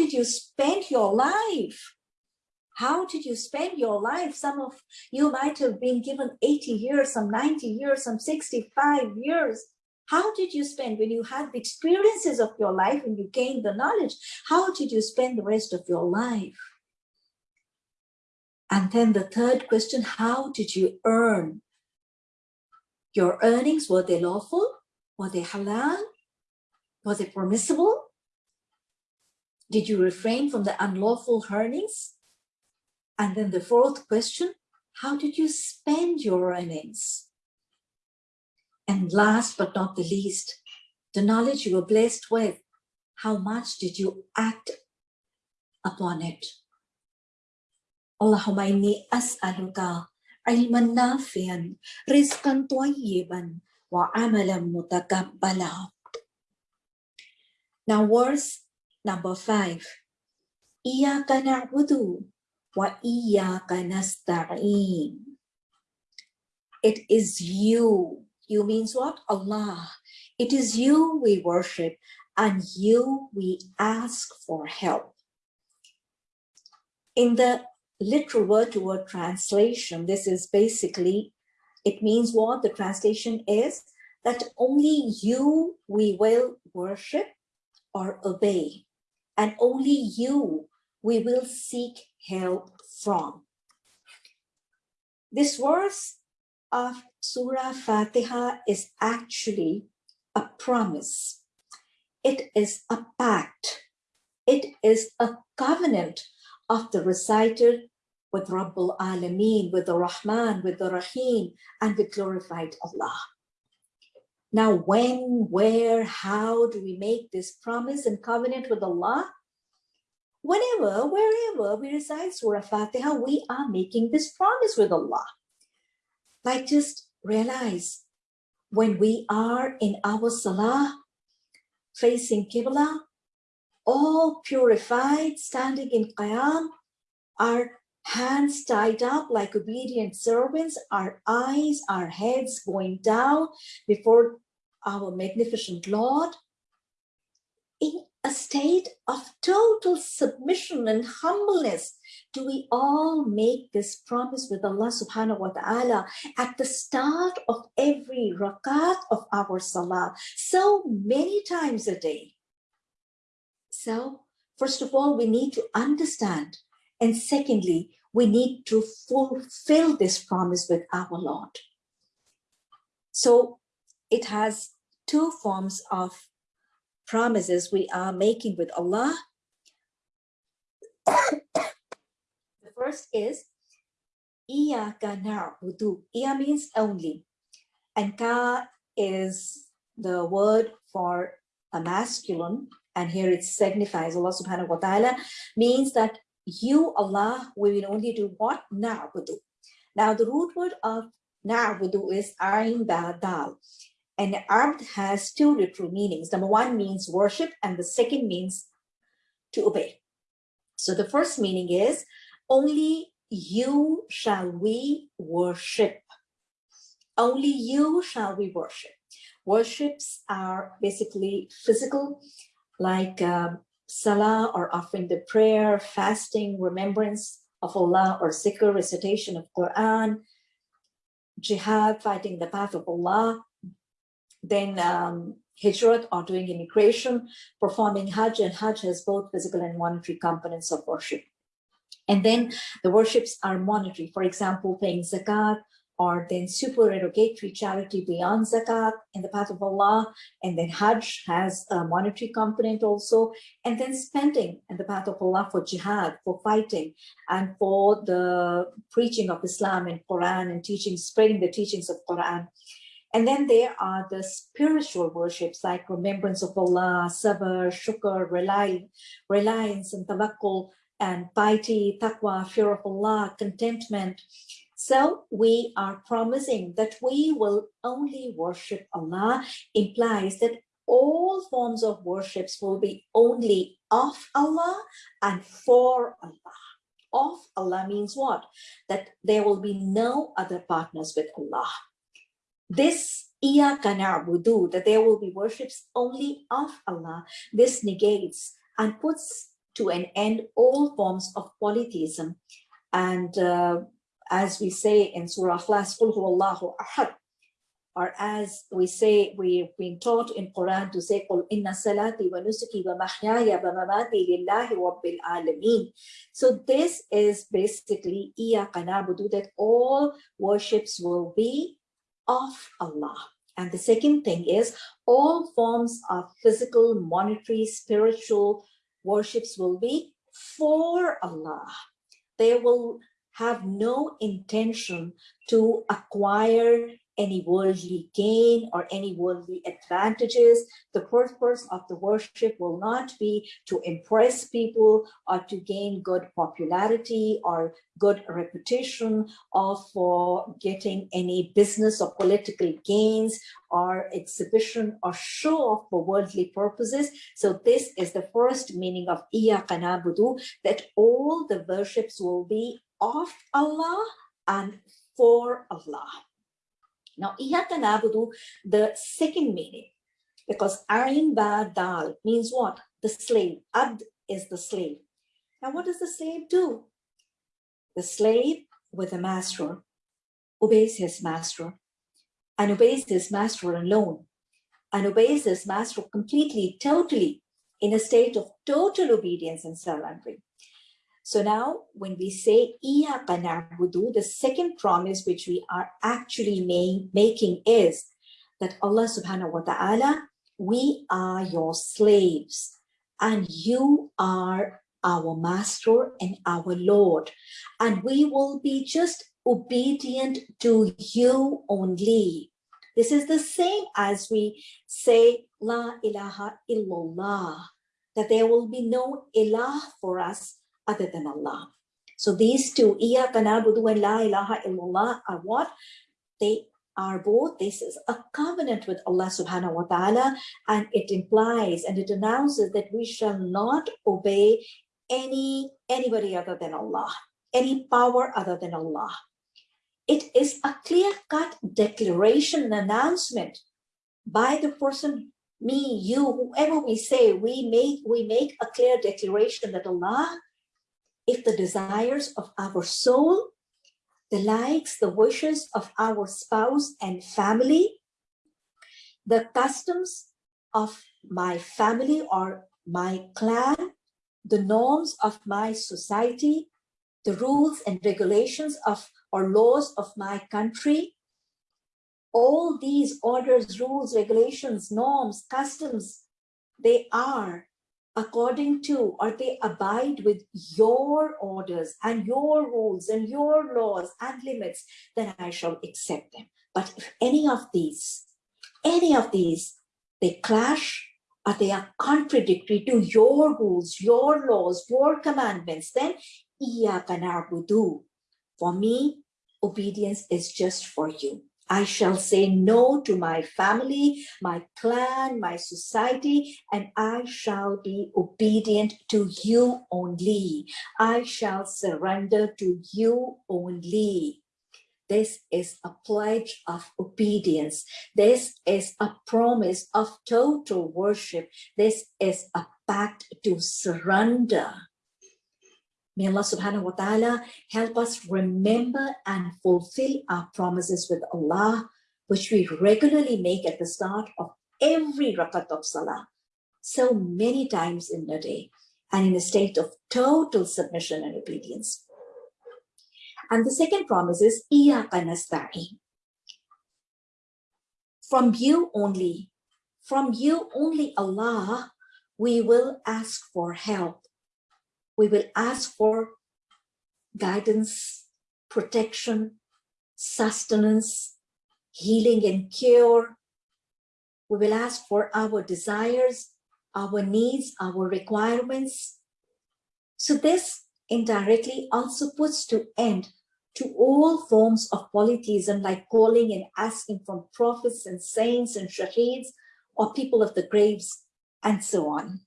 did you spend your life? How did you spend your life? Some of you might have been given 80 years, some 90 years, some 65 years. How did you spend when you had the experiences of your life and you gained the knowledge? How did you spend the rest of your life? And then the third question, how did you earn? Your earnings, were they lawful? Were they halal? Was it permissible? Did you refrain from the unlawful earnings? And then the fourth question, how did you spend your earnings? And last but not the least, the knowledge you were blessed with, how much did you act upon it? Allahumma inni as'aluka ilman nafian, rizqan tayyiban, wa amalan mutakabbala. Now verse number five. Iyaka na'budu wa iyaka nasta'in. It is you. You means what? Allah. It is you we worship and you we ask for help. In the literal word to word translation, this is basically, it means what? The translation is that only you we will worship or obey, and only you we will seek help from. This verse of Surah Fatiha is actually a promise. It is a pact. It is a covenant of the reciter with Rabbul Alameen, with the Rahman, with the Rahim, and with glorified Allah. Now, when, where, how do we make this promise and covenant with Allah? Whenever, wherever we recite Surah Fatiha, we are making this promise with Allah. Like just realize when we are in our Salah, facing Qibla, all purified, standing in Qiyam, our hands tied up like obedient servants, our eyes, our heads going down before our magnificent Lord in a state of total submission and humbleness do we all make this promise with Allah subhanahu wa ta'ala at the start of every rakat of our salah so many times a day so first of all we need to understand and secondly we need to fulfill this promise with our Lord. So it has two forms of promises we are making with Allah. the first is Iyaka na'budu. Iya means only. And ka is the word for a masculine. And here it signifies Allah subhanahu wa ta'ala means that you, Allah, we will only do what? Na'budu. Now, the root word of na'budu is ayn ba dal. And abd has two literal meanings. Number one means worship, and the second means to obey. So the first meaning is only you shall we worship. Only you shall we worship. Worships are basically physical, like um, salah or offering the prayer, fasting, remembrance of Allah or zikr, recitation of Quran, jihad, fighting the path of Allah, then um, hijrat or doing immigration, performing hajj, and hajj has both physical and monetary components of worship. And then the worships are monetary, for example, paying zakat, or then supererogatory charity beyond zakat in the path of Allah. And then Hajj has a monetary component also. And then spending in the path of Allah for jihad, for fighting, and for the preaching of Islam and Quran and teaching, spreading the teachings of Quran. And then there are the spiritual worships like remembrance of Allah, sabr, shukr, reliance and tawakkul, and piety, taqwa, fear of Allah, contentment, so we are promising that we will only worship Allah implies that all forms of worships will be only of Allah and for Allah. Of Allah means what? That there will be no other partners with Allah this iyaka na'budu that there will be worships only of Allah, this negates and puts to an end all forms of polytheism. And uh, as we say in Surah Ikhlas, قُلْ هُوَ or as we say, we've been taught in Quran to say, قُلْ إِنَّ صَلَاتِي وَنُسُكِي وَمَحْيَايَ وَمَمَاتِي لِلَّهِ رَبِّ So this is basically iyaka na'budu that all worships will be of Allah. And the second thing is all forms of physical, monetary, spiritual worships will be for Allah. They will have no intention to acquire any worldly gain or any worldly advantages. The purpose of the worship will not be to impress people or to gain good popularity or good reputation or for getting any business or political gains or exhibition or show off for worldly purposes. So this is the first meaning of Iyaka Nabudu, that all the worships will be of Allah and for Allah. Now, Iyaka Nabudu, the second meaning, because Ain Ba Dal means what? The slave. Abd is the slave. Now, what does the slave do? The slave with a master obeys his master and obeys his master alone and obeys his master completely, totally in a state of total obedience and surrendering. So now when we say Iyaka na'budu, the second promise which we are actually making is that Allah subhanahu wa ta'ala, we are your slaves and you are our master and our Lord. And we will be just obedient to you only. This is the same as we say, La ilaha illallah, that there will be no ilah for us other than Allah. So these two, Iyaka na'budu and La ilaha illallah are what? They are both, this is a covenant with Allah subhanahu wa ta'ala and it implies and it announces that we shall not obey any anybody other than Allah, any power other than Allah. It is a clear-cut declaration announcement by the person me, you, whoever we say, we make we make a clear declaration that Allah if the desires of our soul, the likes, the wishes of our spouse and family, the customs of my family or my clan, the norms of my society, the rules and regulations of or laws of my country, all these orders, rules, regulations, norms, customs, they are according to or they abide with your orders and your rules and your laws and limits, then I shall accept them. But if any of these, any of these, they clash or they are contradictory to your rules, your laws, your commandments, then For me, obedience is just for you. I shall say no to my family, my clan, my society, and I shall be obedient to you only. I shall surrender to you only. This is a pledge of obedience. This is a promise of total worship. This is a pact to surrender. May Allah subhanahu wa ta'ala help us remember and fulfill our promises with Allah, which we regularly make at the start of every rakat of salah, so many times in a day, and in a state of total submission and obedience. And the second promise is, Iyaka nasta'in. From you only, from you only Allah, we will ask for help we will ask for guidance, protection, sustenance, healing and cure. We will ask for our desires, our needs, our requirements. So this indirectly also puts to end to all forms of polytheism like calling and asking from prophets and saints and shaheeds or people of the graves and so on.